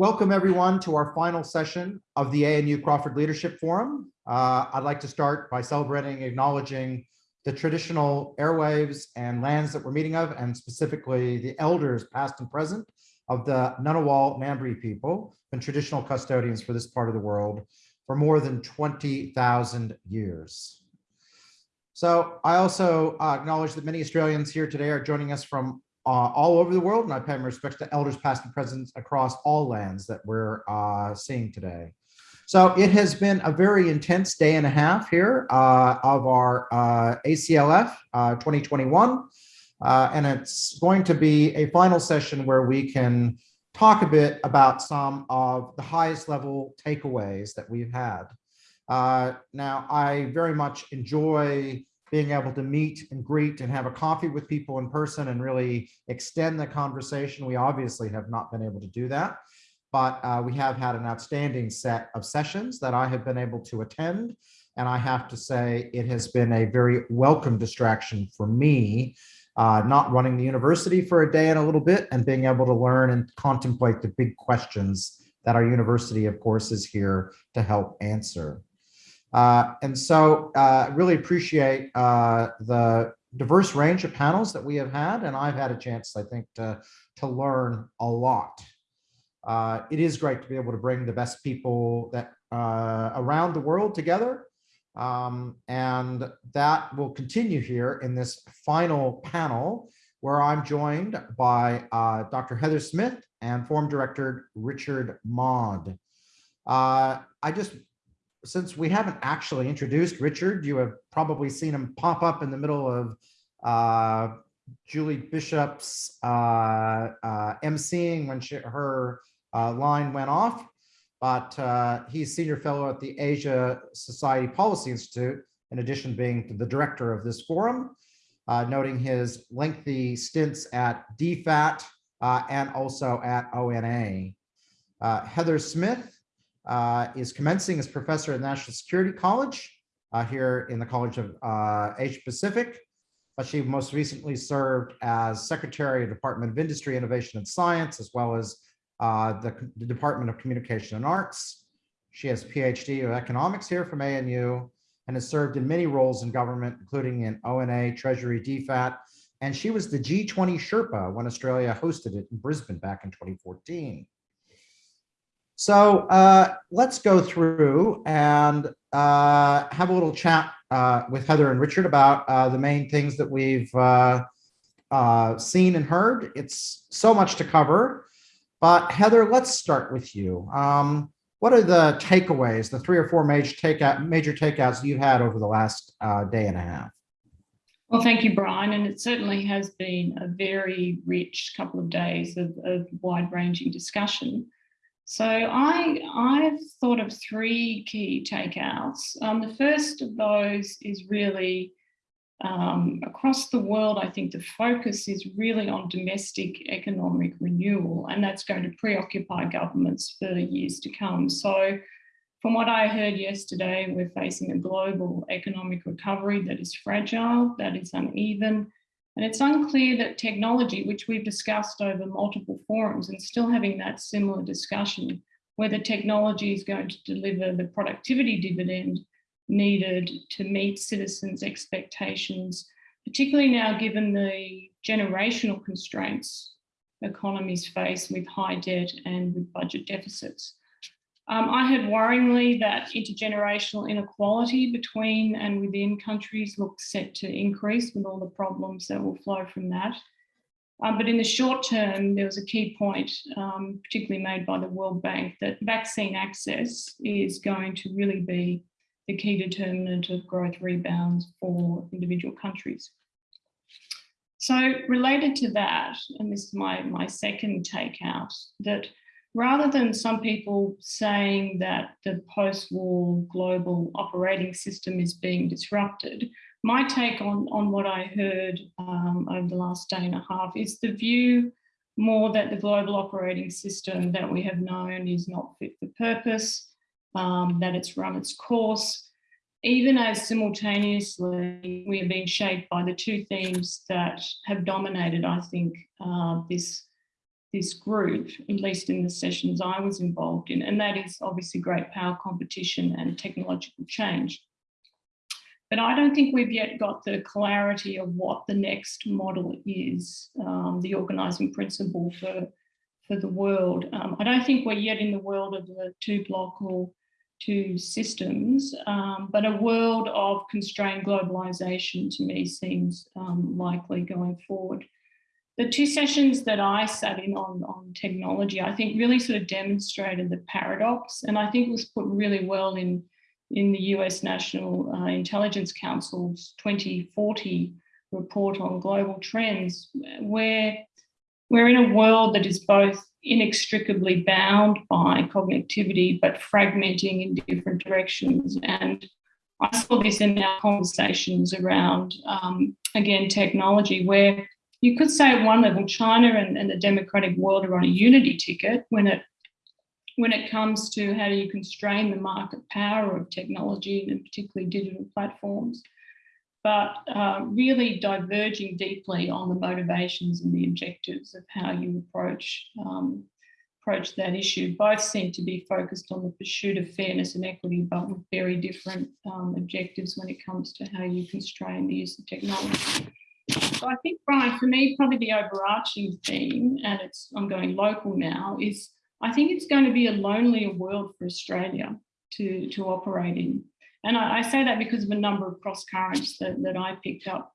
Welcome everyone to our final session of the ANU Crawford Leadership Forum. Uh, I'd like to start by celebrating, and acknowledging the traditional airwaves and lands that we're meeting of, and specifically the elders past and present of the Ngunnawal Ngambri people and traditional custodians for this part of the world for more than 20,000 years. So I also uh, acknowledge that many Australians here today are joining us from uh, all over the world, and I pay my respects to elders past and present across all lands that we're uh, seeing today. So it has been a very intense day and a half here uh, of our uh, ACLF uh, 2021, uh, and it's going to be a final session where we can talk a bit about some of the highest level takeaways that we've had. now, I very much enjoy being able to meet and greet and have a coffee with people in person and really extend the conversation. We obviously have not been able to do that, but uh, we have had an outstanding set of sessions that I have been able to attend. And I have to say, it has been a very welcome distraction for me, uh, not running the university for a day and a little bit and being able to learn and contemplate the big questions that our university, of course, is here to help answer. Uh, and so uh, really appreciate uh, the diverse range of panels that we have had, and I've had a chance, I think, to, to learn a lot. Uh, it is great to be able to bring the best people that uh, around the world together, um, and that will continue here in this final panel, where I'm joined by uh, Dr. Heather Smith and Forum Director Richard Maude. I just since we haven't actually introduced Richard, you have probably seen him pop up in the middle of uh, Julie Bishop's uh, uh, emceeing when she, her uh, line went off. But uh, he's senior fellow at the Asia Society Policy Institute, in addition being the director of this forum, uh, noting his lengthy stints at DFAT and also at ONA. Heather Smith uh, is commencing as professor at National Security College uh, here in the College of uh, Asia Pacific. But she most recently served as Secretary of Department of Industry, Innovation and Science, as well as uh, the, the, Department of Communication and Arts. She has PhD of economics here from ANU and has served in many roles in government, including in ONA, Treasury, DFAT, and she was the G20 Sherpa when Australia hosted it in Brisbane back in 2014. So uh, let's go through and uh, have a little chat uh, with Heather and Richard about uh, the main things that we've uh, uh, seen and heard. It's so much to cover, but Heather, let's start with you. Um, what are the takeaways, the three or four major takeout, major takeouts you've had over the last day and a half? Well, thank you, Brian. And it certainly has been a very rich couple of days of, of wide-ranging discussion. So I, I've thought of three key takeouts. Um, the first of those is really um, across the world, I think the focus is really on domestic economic renewal, and that's going to preoccupy governments for years to come. So from what I heard yesterday, we're facing a global economic recovery that is fragile, that is uneven, and it's unclear that technology, which we've discussed over multiple forums and still having that similar discussion, whether technology is going to deliver the productivity dividend needed to meet citizens' expectations, particularly now given the generational constraints economies face with high debt and with budget deficits. Um, I heard worryingly that intergenerational inequality between and within countries looks set to increase with all the problems that will flow from that. Um, but in the short term, there was a key point, um, particularly made by the World Bank, that vaccine access is going to really be the key determinant of growth rebounds for individual countries. So related to that, and this is my, my second takeout, that rather than some people saying that the post-war global operating system is being disrupted, my take on, on what I heard um, over the last day and a half is the view more that the global operating system that we have known is not fit for purpose, um, that it's run its course, even as simultaneously we are being shaped by the two themes that have dominated, I think, uh, this this group, at least in the sessions I was involved in, and that is obviously great power competition and technological change. But I don't think we've yet got the clarity of what the next model is, um, the organising principle for, for the world. Um, I don't think we're yet in the world of the two block or two systems, um, but a world of constrained globalisation to me seems um, likely going forward. The two sessions that I sat in on, on technology, I think really sort of demonstrated the paradox and I think was put really well in, in the US National uh, Intelligence Council's 2040 report on global trends, where we're in a world that is both inextricably bound by cognitivity, but fragmenting in different directions. And I saw this in our conversations around, um, again, technology, where you could say at one level, China and, and the democratic world are on a unity ticket when it when it comes to how do you constrain the market power of technology and particularly digital platforms, but uh, really diverging deeply on the motivations and the objectives of how you approach um, approach that issue. Both seem to be focused on the pursuit of fairness and equity, but with very different um, objectives when it comes to how you constrain the use of technology. So I think, Brian, for me, probably the overarching theme, and it's I'm going local now, is I think it's going to be a lonelier world for Australia to, to operate in. And I, I say that because of a number of cross currents that, that I picked up.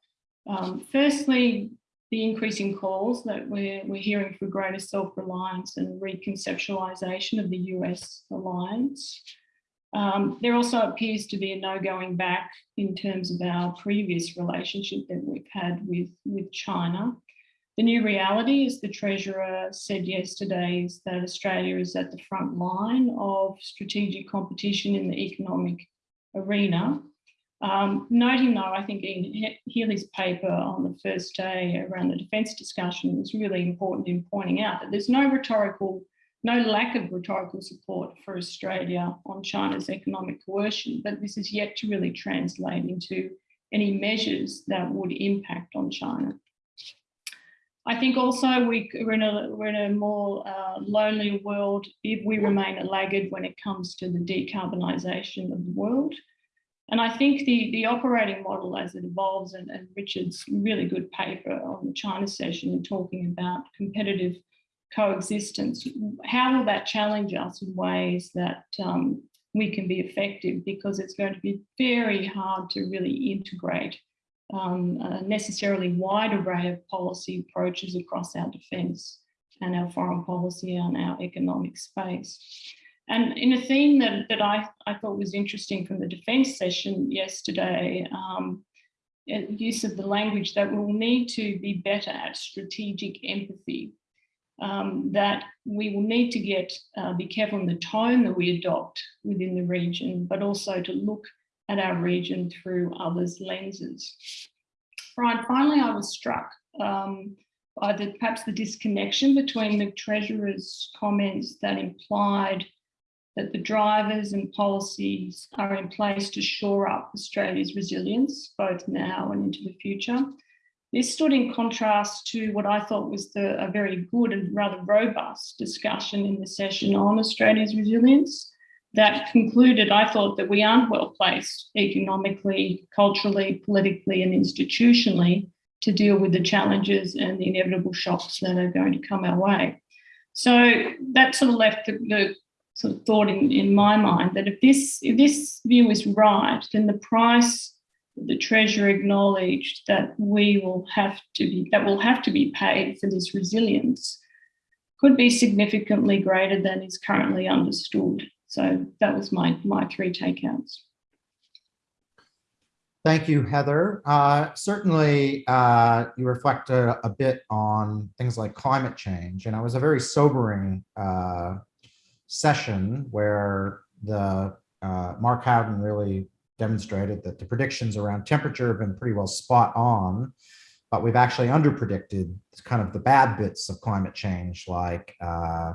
Um, firstly, the increasing calls that we're, we're hearing for greater self-reliance and reconceptualization of the US alliance. Um, there also appears to be a no going back in terms of our previous relationship that we've had with, with China. The new reality, as the Treasurer said yesterday, is that Australia is at the front line of strategic competition in the economic arena. Um, noting though, I think Ian Healy's paper on the first day around the defence discussion was really important in pointing out that there's no rhetorical no lack of rhetorical support for Australia on China's economic coercion, but this is yet to really translate into any measures that would impact on China. I think also we, are in a, we're in a more uh, lonely world if we remain a laggard when it comes to the decarbonisation of the world. And I think the, the operating model as it evolves and, and Richard's really good paper on the China session and talking about competitive coexistence, how will that challenge us in ways that um, we can be effective? Because it's going to be very hard to really integrate um, a necessarily wide array of policy approaches across our defence and our foreign policy and our economic space. And in a theme that, that I, I thought was interesting from the defence session yesterday, um, use of the language that we'll need to be better at strategic empathy um, that we will need to get uh, be careful in the tone that we adopt within the region, but also to look at our region through others' lenses. Brian, finally, I was struck um, by the, perhaps the disconnection between the Treasurer's comments that implied that the drivers and policies are in place to shore up Australia's resilience, both now and into the future, this stood in contrast to what I thought was the, a very good and rather robust discussion in the session on Australia's resilience that concluded, I thought, that we aren't well placed economically, culturally, politically, and institutionally to deal with the challenges and the inevitable shocks that are going to come our way. So that sort of left the, the sort of thought in, in my mind that if this, if this view is right, then the price the Treasurer acknowledged that we will have to be, that will have to be paid for this resilience could be significantly greater than is currently understood. So that was my, my three takeouts. Thank you, Heather. Uh, certainly, uh, you reflect a, a, bit on things like climate change, and it was a very sobering uh, session where the uh, Mark Howden really demonstrated that the predictions around temperature have been pretty well spot on, but we've actually underpredicted kind of the bad bits of climate change, like uh,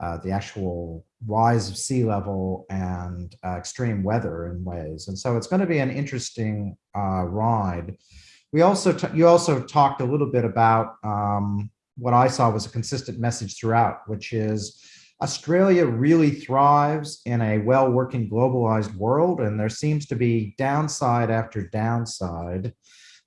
uh, the actual rise of sea level and uh, extreme weather in ways. And so it's going to be an interesting uh, ride. We also, you also talked a little bit about um, what I saw was a consistent message throughout, which is Australia really thrives in a well-working globalized world, and there seems to be downside after downside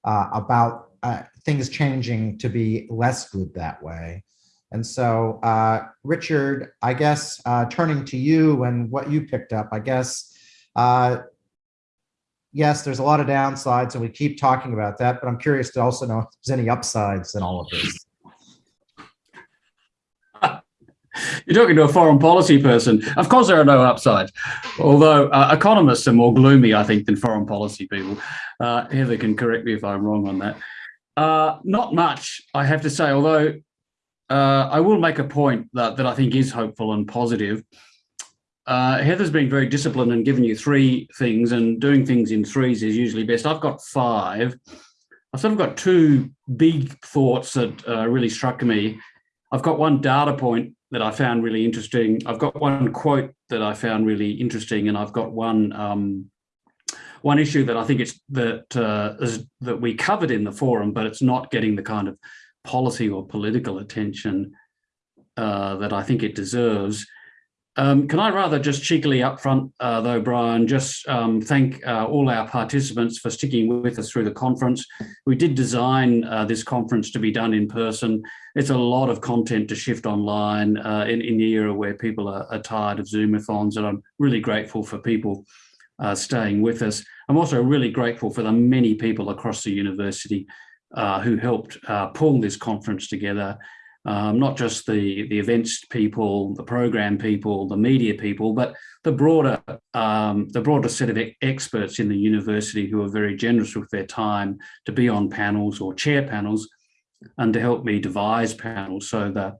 uh, about uh, things changing to be less good that way. And so, uh, Richard, I guess uh, turning to you and what you picked up, I guess, uh, yes, there's a lot of downsides and we keep talking about that, but I'm curious to also know if there's any upsides in all of this. You're talking to a foreign policy person. Of course, there are no upsides. Although uh, economists are more gloomy, I think, than foreign policy people. Uh, Heather can correct me if I'm wrong on that. Uh, not much, I have to say, although uh, I will make a point that, that I think is hopeful and positive. Uh, Heather's been very disciplined and given you three things, and doing things in threes is usually best. I've got five. I've sort of got two big thoughts that uh, really struck me. I've got one data point that I found really interesting. I've got one quote that I found really interesting, and I've got one um, one issue that I think it's that uh, is, that we covered in the forum, but it's not getting the kind of policy or political attention uh, that I think it deserves. Um, can I rather just cheekily up front, uh, though, Brian, just um, thank uh, all our participants for sticking with us through the conference. We did design uh, this conference to be done in person. It's a lot of content to shift online uh, in, in the era where people are, are tired of Zoomathons, and I'm really grateful for people uh, staying with us. I'm also really grateful for the many people across the university uh, who helped pull this conference together um, not just the, the events people, the program people, the media people, but the broader, um, the broader set of experts in the university who are very generous with their time to be on panels or chair panels and to help me devise panels. So the,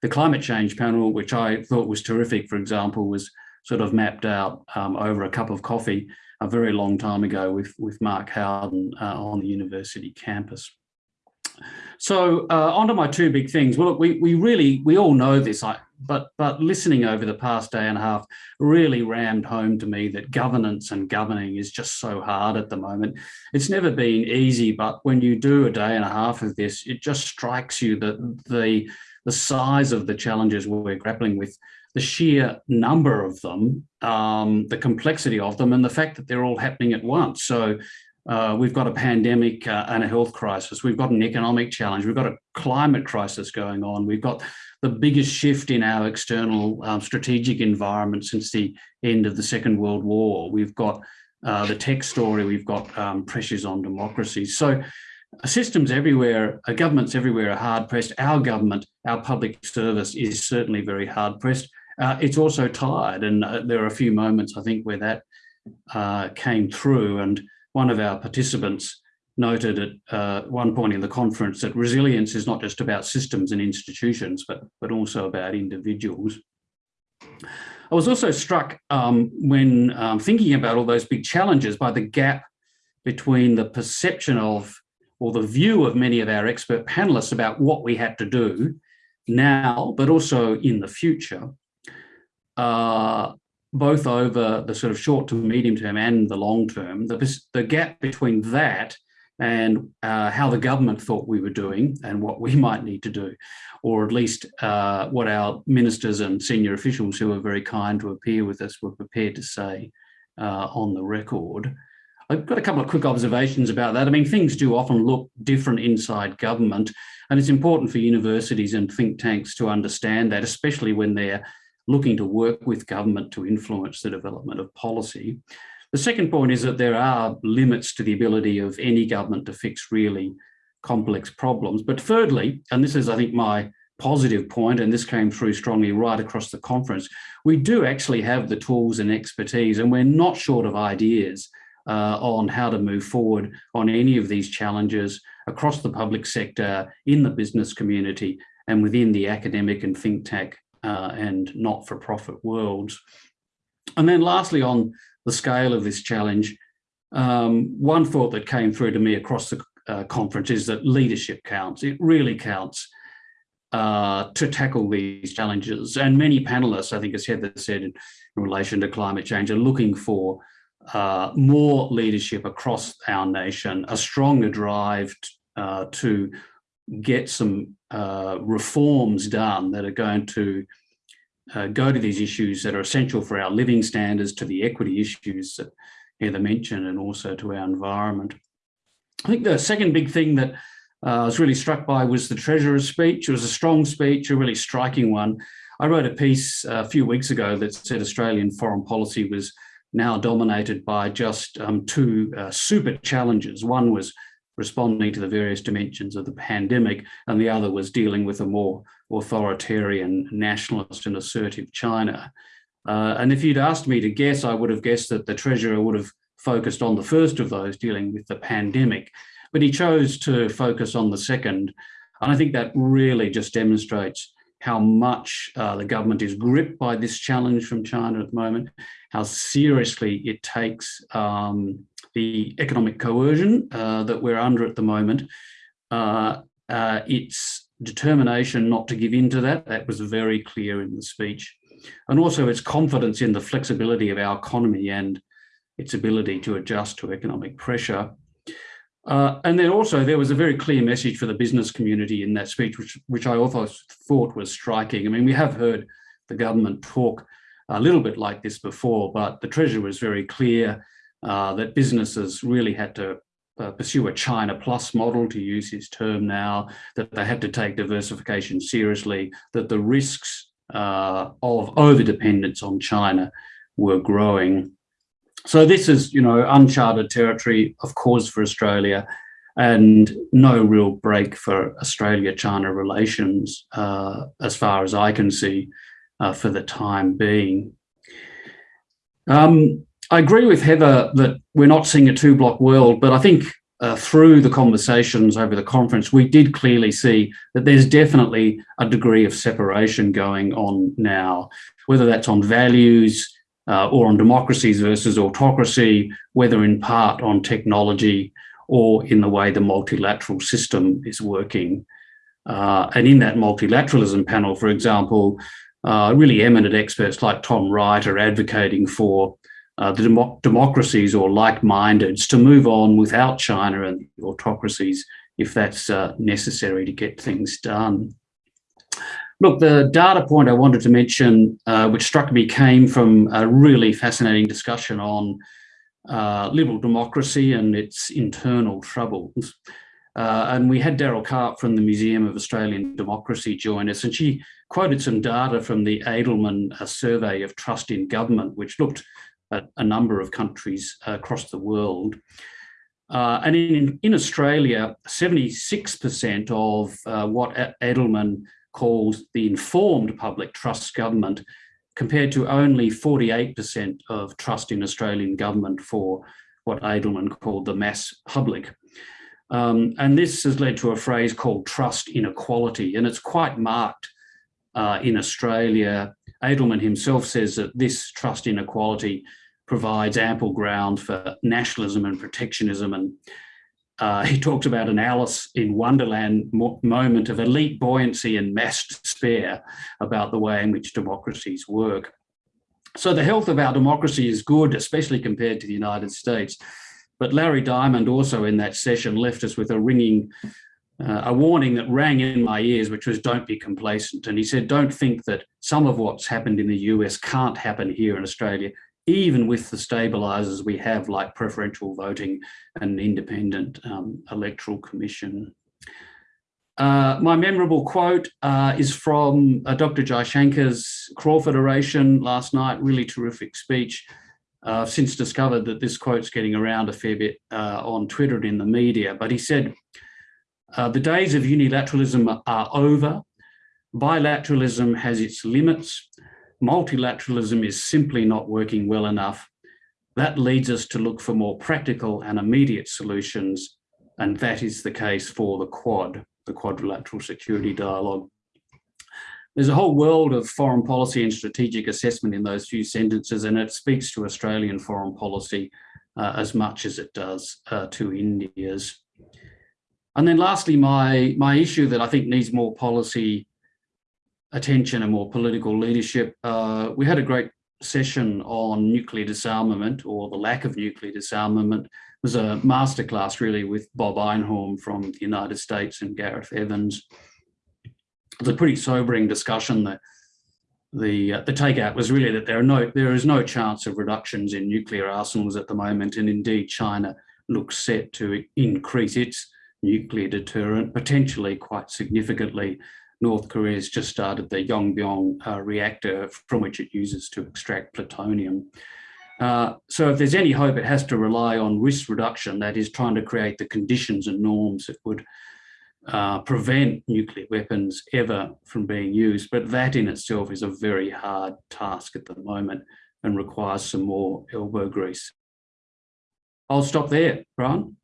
the climate change panel, which I thought was terrific, for example, was sort of mapped out um, over a cup of coffee a very long time ago with, with Mark Howden uh, on the university campus. So uh, onto my two big things. Well, look, we, we really, we all know this, I, but, but listening over the past day and a half really rammed home to me that governance and governing is just so hard at the moment. It's never been easy, but when you do a day and a half of this, it just strikes you that the, the size of the challenges we're grappling with, the sheer number of them, um, the complexity of them, and the fact that they're all happening at once. So uh, we've got a pandemic uh, and a health crisis. We've got an economic challenge. We've got a climate crisis going on. We've got the biggest shift in our external um, strategic environment since the end of the Second World War. We've got uh, the tech story. We've got um, pressures on democracy. So uh, systems everywhere, uh, governments everywhere are hard pressed. Our government, our public service is certainly very hard pressed. Uh, it's also tired. And there are a few moments, I think, where that came through. And one of our participants noted at uh, one point in the conference that resilience is not just about systems and institutions, but, but also about individuals. I was also struck um, when um, thinking about all those big challenges by the gap between the perception of or the view of many of our expert panelists about what we had to do now, but also in the future. Uh, both over the sort of short to medium term and the long term, the, the gap between that and uh, how the government thought we were doing and what we might need to do, or at least uh, what our ministers and senior officials who were very kind to appear with us were prepared to say uh, on the record. I've got a couple of quick observations about that. I mean, things do often look different inside government, and it's important for universities and think tanks to understand that, especially when they're looking to work with government to influence the development of policy. The second point is that there are limits to the ability of any government to fix really complex problems. But thirdly, and this is, I think, my positive point, and this came through strongly right across the conference, we do actually have the tools and expertise, and we're not short of ideas uh, on how to move forward on any of these challenges across the public sector, in the business community, and within the academic and think tank uh, and not-for-profit worlds. And then lastly, on the scale of this challenge, um, one thought that came through to me across the uh, conference is that leadership counts. It really counts uh, to tackle these challenges. And many panelists, I think as Heather said in, relation to climate change, are looking for uh, more leadership across our nation, a stronger drive uh, to get some uh, reforms done that are going to uh, go to these issues that are essential for our living standards, to the equity issues that Heather mentioned, and also to our environment. I think the second big thing that uh, I was really struck by was the Treasurer's speech. It was a strong speech, a really striking one. I wrote a piece a few weeks ago that said Australian foreign policy was now dominated by just um, two uh, super challenges. One was responding to the various dimensions of the pandemic, and the other was dealing with a more authoritarian, nationalist and assertive China. Uh, and if you'd asked me to guess, I would have guessed that the Treasurer would have focused on the first of those, dealing with the pandemic, but he chose to focus on the second. And I think that really just demonstrates how much uh, the government is gripped by this challenge from China at the moment, how seriously it takes um, the economic coercion uh, that we're under at the moment. Uh, uh, its determination not to give in to that, that was very clear in the speech. And also its confidence in the flexibility of our economy and its ability to adjust to economic pressure. Uh, and then also there was a very clear message for the business community in that speech, which, which I also thought was striking. I mean, we have heard the government talk a little bit like this before, but the Treasurer was very clear uh, that businesses really had to uh, pursue a China plus model, to use his term now, that they had to take diversification seriously, that the risks uh, of over-dependence on China were growing. So this is, you know, uncharted territory, of course, for Australia and no real break for Australia-China relations, uh, as far as I can see, uh, for the time being. Um, I agree with Heather that we're not seeing a two-block world, but I think uh, through the conversations over the conference, we did clearly see that there's definitely a degree of separation going on now, whether that's on values, uh, or on democracies versus autocracy, whether in part on technology or in the way the multilateral system is working. Uh, and in that multilateralism panel, for example, uh, really eminent experts like Tom Wright are advocating for uh, the democ democracies or like-mindeds to move on without China and autocracies if that's uh, necessary to get things done. Look, the data point I wanted to mention, uh, which struck me, came from a really fascinating discussion on uh, liberal democracy and its internal troubles. Uh, and we had Daryl Karp from the Museum of Australian Democracy join us, and she quoted some data from the Edelman uh, survey of trust in government, which looked at a number of countries across the world. Uh, and in, in Australia, 76% of uh, what Edelman calls the informed public trusts government compared to only 48% of trust in Australian government for what Edelman called the mass public. Um, and this has led to a phrase called trust inequality, and it's quite marked uh, in Australia. Edelman himself says that this trust inequality provides ample ground for nationalism and protectionism and uh, he talks about an Alice in Wonderland mo moment of elite buoyancy and mass despair about the way in which democracies work. So the health of our democracy is good, especially compared to the United States. But Larry Diamond also in that session left us with a ringing, uh, a warning that rang in my ears, which was don't be complacent. And he said, don't think that some of what's happened in the US can't happen here in Australia even with the stabilisers we have like preferential voting and independent um, electoral commission. Uh, my memorable quote uh, is from uh, Dr. Jaishankar's Crawford oration last night, really terrific speech. Uh, I've since discovered that this quote's getting around a fair bit uh, on Twitter and in the media, but he said, uh, the days of unilateralism are over. Bilateralism has its limits multilateralism is simply not working well enough. That leads us to look for more practical and immediate solutions, and that is the case for the Quad, the Quadrilateral Security Dialogue. There's a whole world of foreign policy and strategic assessment in those few sentences, and it speaks to Australian foreign policy uh, as much as it does uh, to India's. And then lastly, my, my issue that I think needs more policy attention and more political leadership. Uh, we had a great session on nuclear disarmament or the lack of nuclear disarmament. It was a masterclass really with Bob Einhorn from the United States and Gareth Evans. it's a pretty sobering discussion. The the uh, the takeout was really that there are no there is no chance of reductions in nuclear arsenals at the moment, and indeed China looks set to increase its nuclear deterrent potentially quite significantly. North Korea has just started the Yongbyon uh, reactor from which it uses to extract plutonium. Uh, so if there's any hope, it has to rely on risk reduction, that is trying to create the conditions and norms that would uh, prevent nuclear weapons ever from being used. But that in itself is a very hard task at the moment and requires some more elbow grease. I'll stop there, Brian.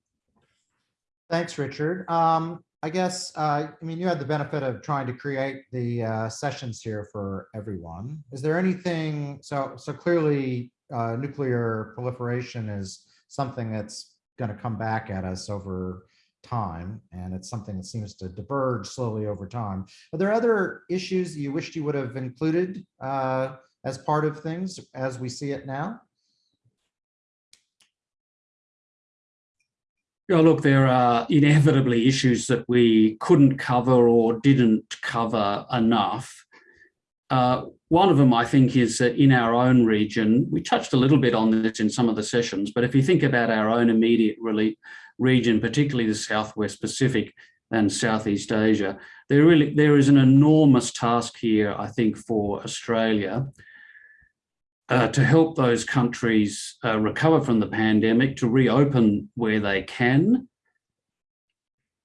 Thanks, Richard. Um, I guess, uh, I mean, you had the benefit of trying to create the uh, sessions here for everyone. Is there anything, so, so clearly uh, nuclear proliferation is something that's going to come back at us over time, and it's something that seems to diverge slowly over time. Are there other issues you wished you would have included uh, as part of things as we see it now? Yeah, look, there are inevitably issues that we couldn't cover or didn't cover enough. Uh, one of them, I think, is that in our own region, we touched a little bit on this in some of the sessions, but if you think about our own immediate really region, particularly the Southwest Pacific and Southeast Asia, there really there is an enormous task here, I think, for Australia uh, to help those countries uh, recover from the pandemic, to reopen where they can,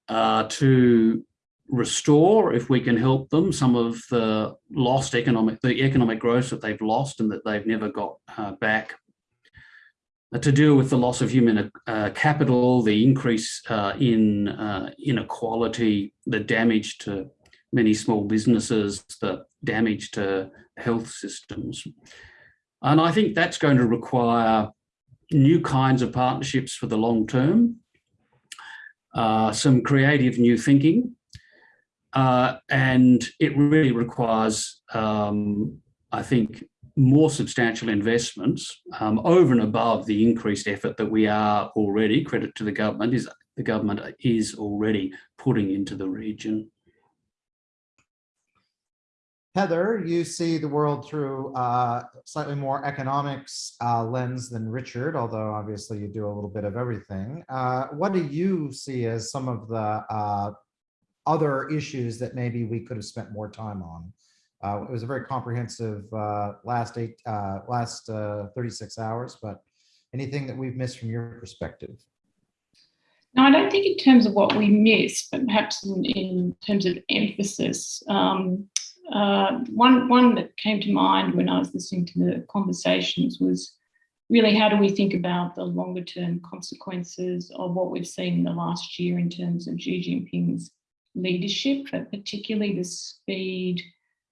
uh, to restore, if we can help them, some of the lost economic, the economic growth that they've lost and that they've never got uh, back, uh, to deal with the loss of human capital, the increase in inequality, the damage to many small businesses, the damage to health systems. And I think that's going to require new kinds of partnerships for the long term, uh, some creative new thinking, uh, and it really requires, um, I think, more substantial investments um, over and above the increased effort that we are already, credit to the government, is the government is already putting into the region. Heather, you see the world through uh, slightly more economics uh, lens than Richard, although obviously you do a little bit of everything. Uh, what do you see as some of the uh, other issues that maybe we could have spent more time on? Uh, it was a very comprehensive uh, last eight, last 36 hours, but anything that we've missed from your perspective? No, I don't think in terms of what we missed, but perhaps in, in terms of emphasis. Um, uh, one, one that came to mind when I was listening to the conversations was really how do we think about the longer term consequences of what we've seen in the last year in terms of Xi Jinping's leadership, but particularly the speed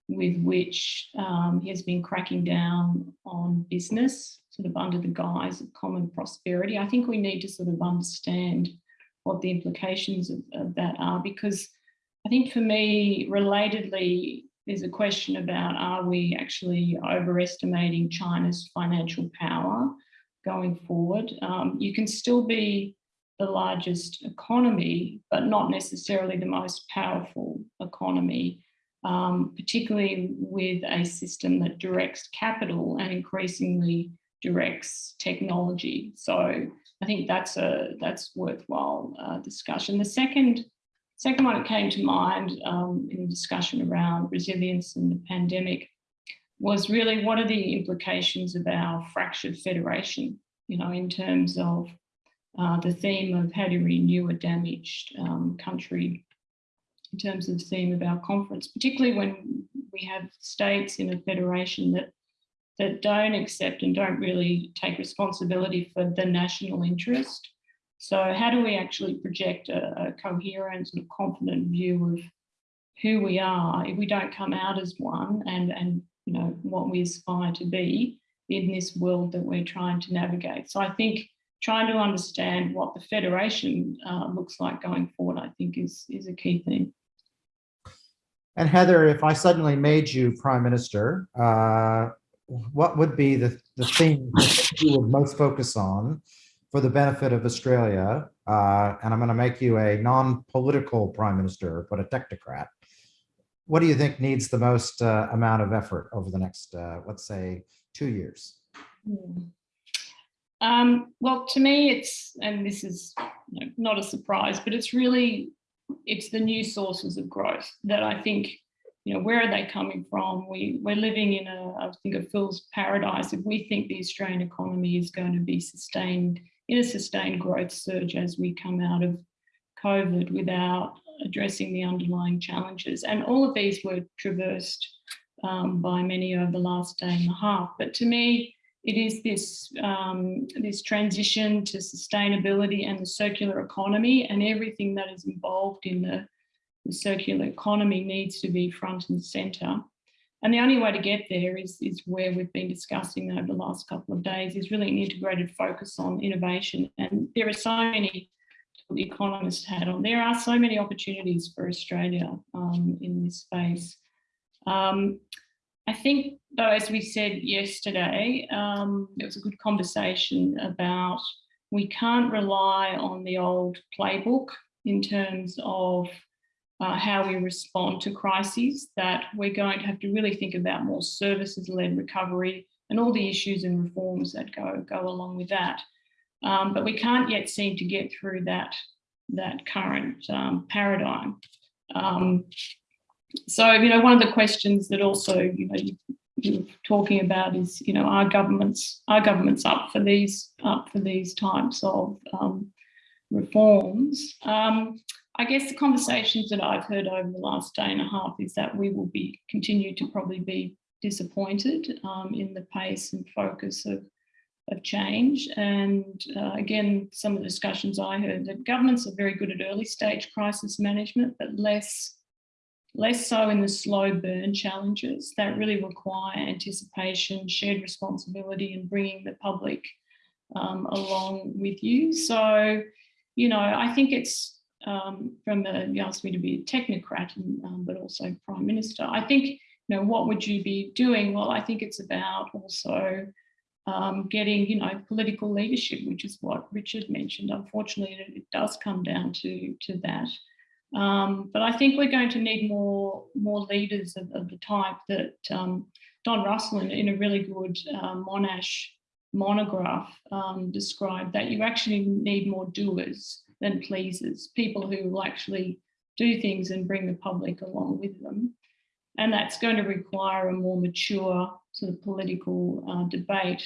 with which um, he has been cracking down on business, sort of under the guise of common prosperity. I think we need to sort of understand what the implications of, of that are, because I think for me, relatedly, there's a question about are we actually overestimating China's financial power going forward? Um, you can still be the largest economy, but not necessarily the most powerful economy, um, particularly with a system that directs capital and increasingly directs technology. So I think that's a that's worthwhile uh, discussion. The second Second one that came to mind um, in the discussion around resilience and the pandemic was really what are the implications of our fractured federation, you know, in terms of uh, the theme of how to renew a damaged um, country, in terms of the theme of our conference, particularly when we have states in a federation that that don't accept and don't really take responsibility for the national interest so how do we actually project a, a coherent and confident view of who we are if we don't come out as one and, and you know what we aspire to be in this world that we're trying to navigate. So I think trying to understand what the federation uh, looks like going forward, I think is, is a key thing. And Heather, if I suddenly made you prime minister, uh, what would be the, the thing you would most focus on for the benefit of Australia, uh, and I'm going to make you a non-political prime minister, but a technocrat. what do you think needs the most uh, amount of effort over the next, uh, let's say, two years? Hmm. Um, well, to me, it's, and this is you know, not a surprise, but it's really, it's the new sources of growth that I think, you know, where are they coming from? We, we're living in a, I think, a fool's paradise. If we think the Australian economy is going to be sustained in a sustained growth surge as we come out of COVID without addressing the underlying challenges. And all of these were traversed um, by many over the last day and a half. But to me, it is this, um, this transition to sustainability and the circular economy and everything that is involved in the, the circular economy needs to be front and centre. And the only way to get there is, is where we've been discussing over the last couple of days is really an integrated focus on innovation. And there are so many the economist had on. There are so many opportunities for Australia um, in this space. Um, I think, though, as we said yesterday, um, there was a good conversation about we can't rely on the old playbook in terms of uh, how we respond to crises, that we're going to have to really think about more services-led recovery and all the issues and reforms that go, go along with that. Um, but we can't yet seem to get through that, that current um, paradigm. Um, so, you know, one of the questions that also, you know, you, you're talking about is, you know, are governments, are governments up for these, up for these types of um, reforms? I guess the conversations that I've heard over the last day and a half is that we will be continue to probably be disappointed um, in the pace and focus of of change. And uh, again, some of the discussions I heard that governments are very good at early stage crisis management, but less, less so in the slow burn challenges that really require anticipation, shared responsibility and bringing the public um, along with you. So, you know, I think it's um, from the, you asked me to be a technocrat, and, um, but also Prime Minister. I think, you know, what would you be doing? Well, I think it's about also um, getting, you know, political leadership, which is what Richard mentioned. Unfortunately, it, it does come down to, to that. Um, but I think we're going to need more, more leaders of, of the type that um, Don Russell in, in, a really good uh, Monash monograph described that you actually need more doers than pleasers, people who will actually do things and bring the public along with them. And that's going to require a more mature sort of political uh, debate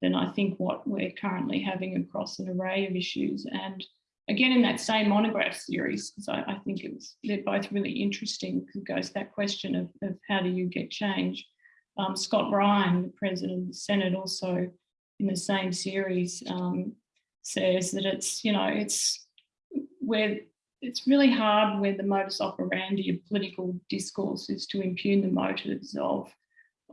than I think what we're currently having across an array of issues. And again, in that same monograph series, because I, I, think it was, they're both really interesting because it goes to that question of, of how do you get change. Um, Scott Ryan, the president of the Senate, also in the same series um, says that it's, you know, it's where it's really hard where the modus operandi of political discourse is to impugn the motives of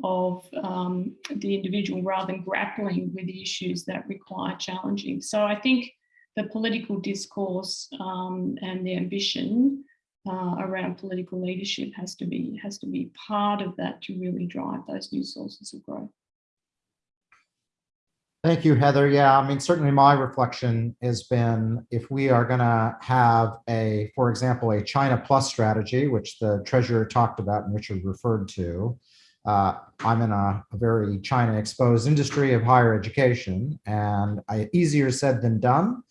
of um, the individual rather than grappling with the issues that require challenging. So I think the political discourse um, and the ambition uh, around political leadership has to be has to be part of that to really drive those new sources of growth. Thank you, Heather. Yeah, I mean, certainly my reflection has been if we are going to have a, for example, a China plus strategy, which the treasurer talked about and Richard referred to, uh, I'm in a, a, very China exposed industry of higher education and I, easier said than done.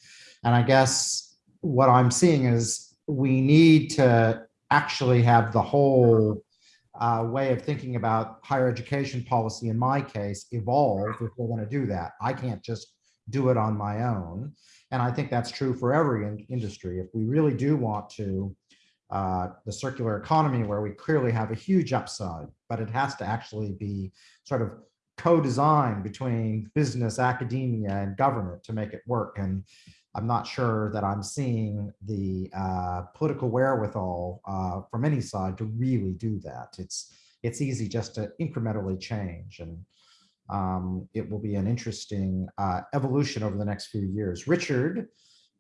And I guess what I'm seeing is we need to actually have the whole uh, way of thinking about higher education policy, in my case, evolve if we're going to do that. I can't just do it on my own. And I think that's true for every in industry. If we really do want to uh, the circular economy where we clearly have a huge upside, but it has to actually be sort of co-designed between business, academia, and government to make it work. And I'm not sure that I'm seeing the uh, political wherewithal uh, from any side to really do that. It's it's easy just to incrementally change, and um, it will be an interesting uh, evolution over the next few years. Richard,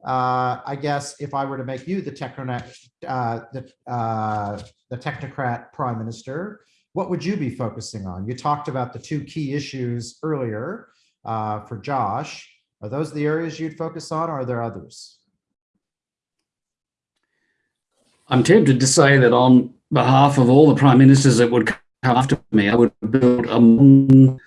uh, I guess if I were to make you the technocrat, uh, the, uh, the technocrat prime minister, what would you be focusing on? You talked about the two key issues earlier for Josh. Are those the areas you'd focus on, or are there others? I'm tempted to say that on behalf of all the prime ministers that would come after me, I would build a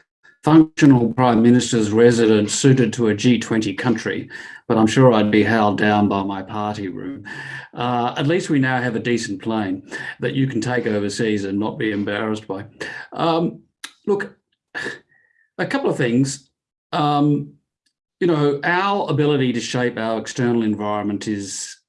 functional prime minister's residence suited to a G20 country, but I'm sure I'd be held down by my party room. Uh, at least we now have a decent plane that you can take overseas and not be embarrassed by. Um, look, a couple of things. Um, you know, our ability to shape our external environment is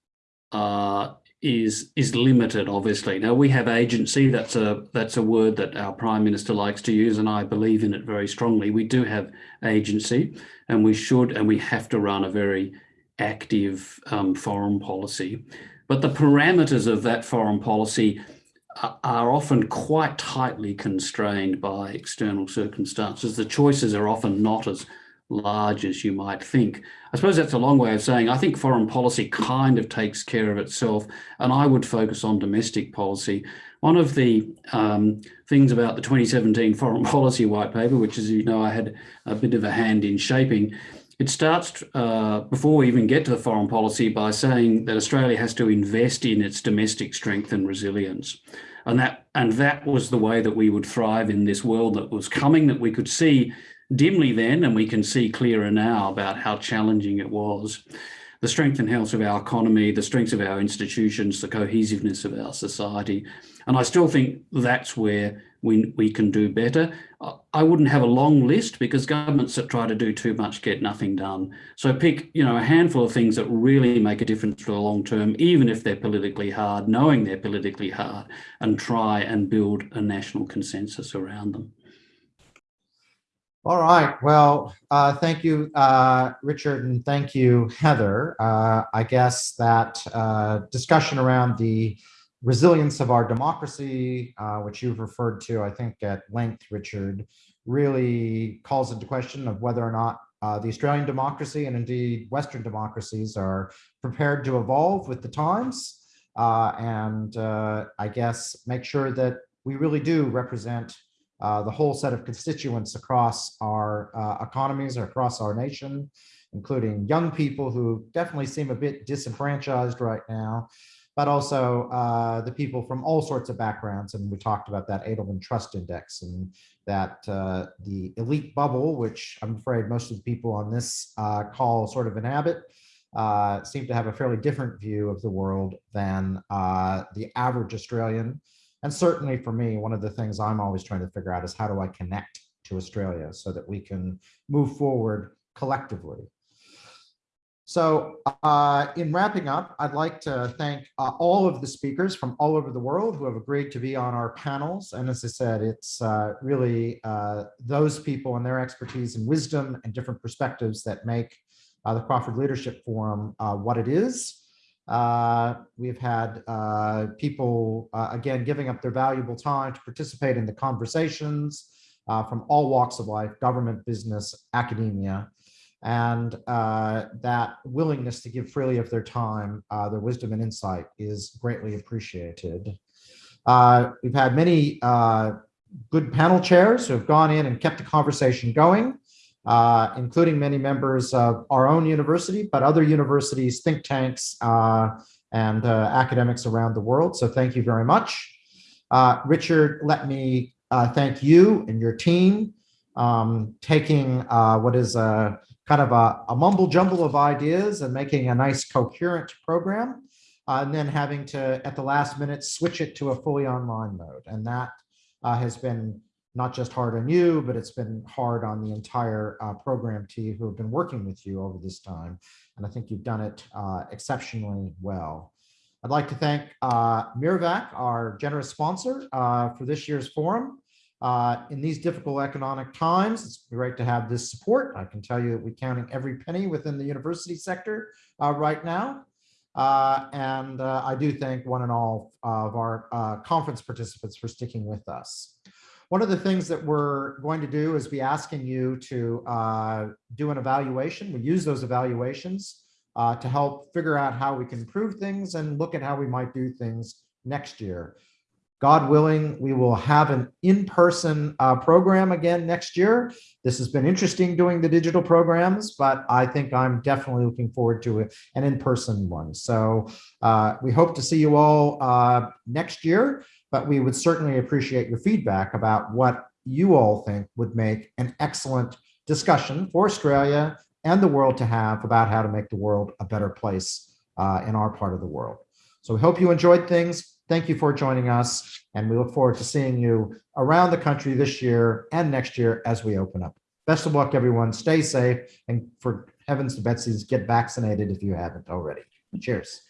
uh, is is limited, obviously. Now we have agency. That's a that's a word that our prime minister likes to use, and I believe in it very strongly. We do have agency, and we should and we have to run a very active um, foreign policy. But the parameters of that foreign policy are often quite tightly constrained by external circumstances. The choices are often not as large as you might think. I suppose that's a long way of saying I think foreign policy kind of takes care of itself, and I would focus on domestic policy. One of the um, things about the 2017 foreign policy white paper, which as you know I had a bit of a hand in shaping, it starts uh, before we even get to the foreign policy by saying that Australia has to invest in its domestic strength and resilience. And that, and that was the way that we would thrive in this world that was coming, that we could see dimly then, and we can see clearer now about how challenging it was. The strength and health of our economy, the strength of our institutions, the cohesiveness of our society. And I still think that's where we, we can do better. I wouldn't have a long list because governments that try to do too much get nothing done. So pick, you know, a handful of things that really make a difference for the long term, even if they're politically hard, knowing they're politically hard, and try and build a national consensus around them. All right. Well, uh, thank you, uh, Richard, and thank you, Heather. Uh, I guess that uh, discussion around the resilience of our democracy, uh, which you've referred to, I think, at length, Richard, really calls into question of whether or not uh, the Australian democracy and indeed Western democracies are prepared to evolve with the times. and I guess make sure that we really do represent uh, the whole set of constituents across our uh, economies or across our nation, including young people who definitely seem a bit disenfranchised right now, but also uh, the people from all sorts of backgrounds. And we talked about that Edelman Trust Index and that uh, the elite bubble, which I'm afraid most of the people on this uh, call sort of inhabit, uh, seem to have a fairly different view of the world than the average Australian. And certainly for me, one of the things I'm always trying to figure out is how do I connect to Australia so that we can move forward collectively. So uh, in wrapping up, I'd like to thank uh, all of the speakers from all over the world who have agreed to be on our panels. And as I said, it's uh, really uh, those people and their expertise and wisdom and different perspectives that make uh, the Crawford Leadership Forum uh, what it is. Uh, we've had uh, people, uh, again, giving up their valuable time to participate in the conversations uh, from all walks of life, government, business, academia, and uh, that willingness to give freely of their time, their wisdom and insight is greatly appreciated. we've had many good panel chairs who have gone in and kept the conversation going uh, including many members of our own university, but other universities, think tanks, uh, and uh, academics around the world. So thank you very much. Uh, Richard, let me uh, thank you and your team um, taking uh, what is a kind of a, a, mumble jumble of ideas and making a nice coherent program. and then having to, at the last minute, switch it to a fully online mode. And that has been not just hard on you, but it's been hard on the entire uh, program team who have been working with you over this time. And I think you've done it uh, exceptionally well. I'd like to thank uh, Mirvac, our generous sponsor uh, for this year's forum. Uh, in these difficult economic times, it's great to have this support. I can tell you that we're counting every penny within the university sector uh, right now. Uh, and uh, I do thank one and all of our uh, conference participants for sticking with us. One of the things that we're going to do is be asking you to uh, do an evaluation. We use those evaluations uh, to help figure out how we can improve things and look at how we might do things next year. God willing, we will have an in-person uh, program again next year. This has been interesting doing the digital programs, but I think I'm definitely looking forward to an in-person one. So uh, we hope to see you all uh, next year. But we would certainly appreciate your feedback about what you all think would make an excellent discussion for Australia and the world to have about how to make the world a better place uh, in our part of the world. So we hope you enjoyed things. Thank you for joining us, and we look forward to seeing you around the country this year and next year as we open up. Best of luck, everyone. Stay safe, and for heavens to Betsy's, get vaccinated if you haven't already. Cheers.